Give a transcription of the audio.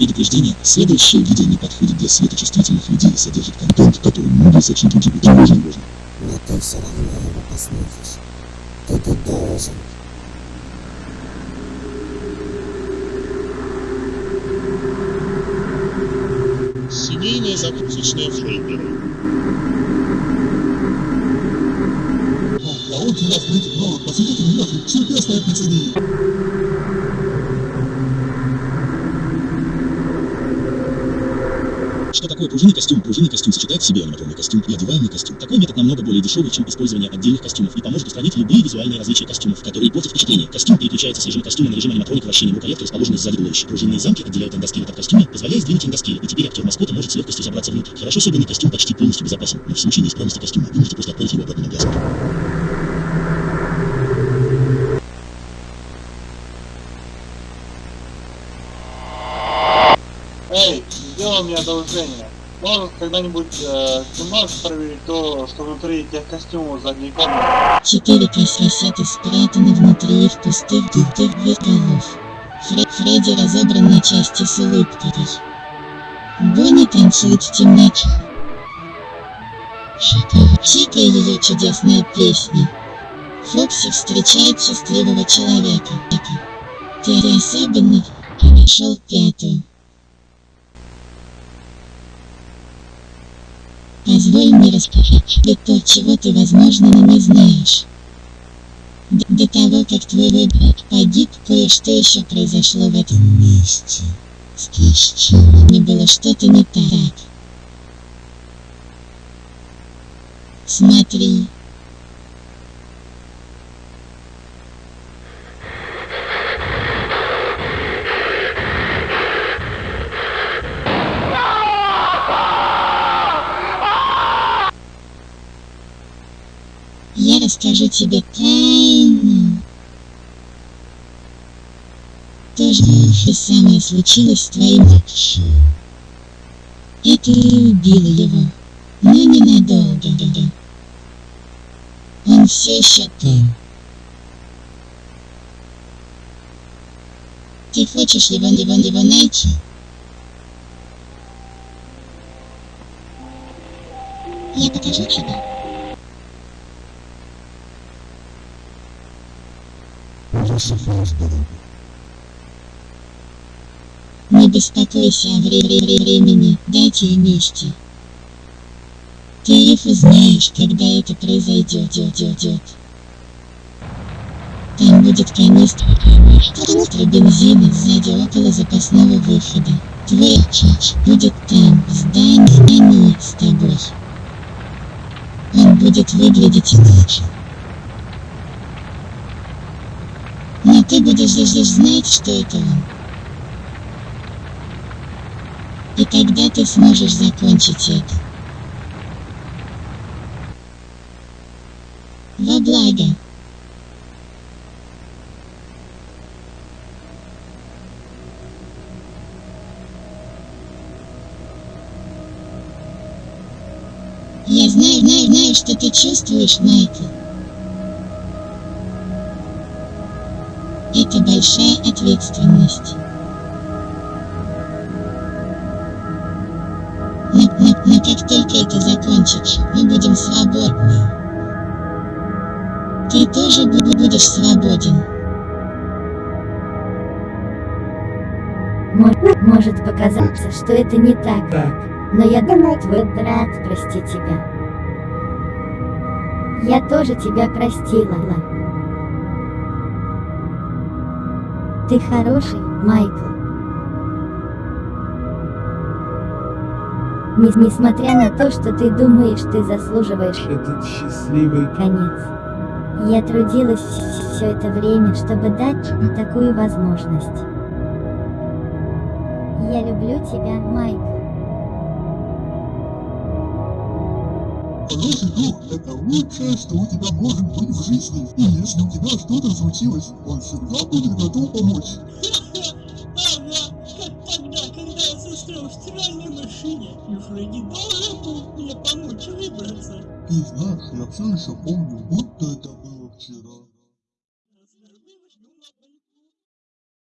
Предупреждение. Следующее видео не подходит для светочувствительных людей и содержит контент, который многие сочли другим. Тревожно можно. Но ты все равно его посмотришь. Ты тут должен. Семейная закусочная Фрейдера. А он тебя встретит новых, посидите меня, чудесная пиццерия. Что такое пружинный костюм? Пружинный костюм сочетает в себе аниматорный костюм и одеваемый костюм. Такой метод намного более дешевый, чем использование отдельных костюмов и поможет устранить любые визуальные различия костюмов, которые портят впечатление. Костюм переключается с режима костюма на режим аниматроника вращения его коллектор, расположенный сзади туловища. Пружинные замки отделяют эндоскелет от костюма, позволяя сдвинуть эндоскелет, и теперь актер маскота может с легкостью забраться внутрь. Хорошо собранный костюм почти полностью безопасен, но в случае неисправности костюма вы можете просто отправить его обратно на пляску. Эй, сделай мне одолжение. Можешь когда-нибудь э, ты можешь проверить то, что внутри тех костюмов задней камеры? Четыре кассеты спрятаны внутри их пустых дутых зеркалов. Фре Фредди разобран на части с улыбкой. Бонни танцует в темноте. Чика и ее чудесная песня. Фокси встречает счастливого человека. Ты особенный, а нашел Позволь мне рассказать тебе то, чего ты, возможно, не знаешь. Д- До того, как твой выбор погиб, кое-что еще произошло в этом месте. С костюмами было что-то не так. Смотри. Расскажу тебе тайну. То же самое случилось с твоим отцом. И ты убила его. Но ненадолго. Он все еще там. Ты хочешь его, его, его найти? Я покажу тебе. Ужасы Фосбора. Не беспокойся о вре- вре- вре- времени, дате и месте. Ты их узнаешь, когда это произойдет. идет. Там будет канистра, канистра бензина сзади около запасного выхода. Твой отец будет там, в здании, здании с тобой. Он будет выглядеть иначе. Но ты будешь лишь знать, что это. И тогда ты сможешь закончить это. Во благо. Я знаю, знаю, знаю, что ты чувствуешь, Майкл. Это большая ответственность. Но, но, но как только это закончится, мы будем свободны. Ты тоже бу- будешь свободен. Мо- Может показаться, что это не так, но я думаю, твой брат простит тебя. Я тоже тебя простила. Ты хороший, Майкл. Нес- Несмотря на то, что ты думаешь, ты заслуживаешь Этот счастливый конец. Я трудилась все это время, чтобы дать тебе такую возможность. Я люблю тебя, Майкл. Хороший друг – это лучшее, что у тебя может быть в жизни. И если у тебя что-то случилось, он всегда будет готов помочь. Ага, как тогда, когда я застрял в стиральной машине, и Фредди должен был мне помочь выбраться. Ты знаешь, я все еще помню, будто это было вчера.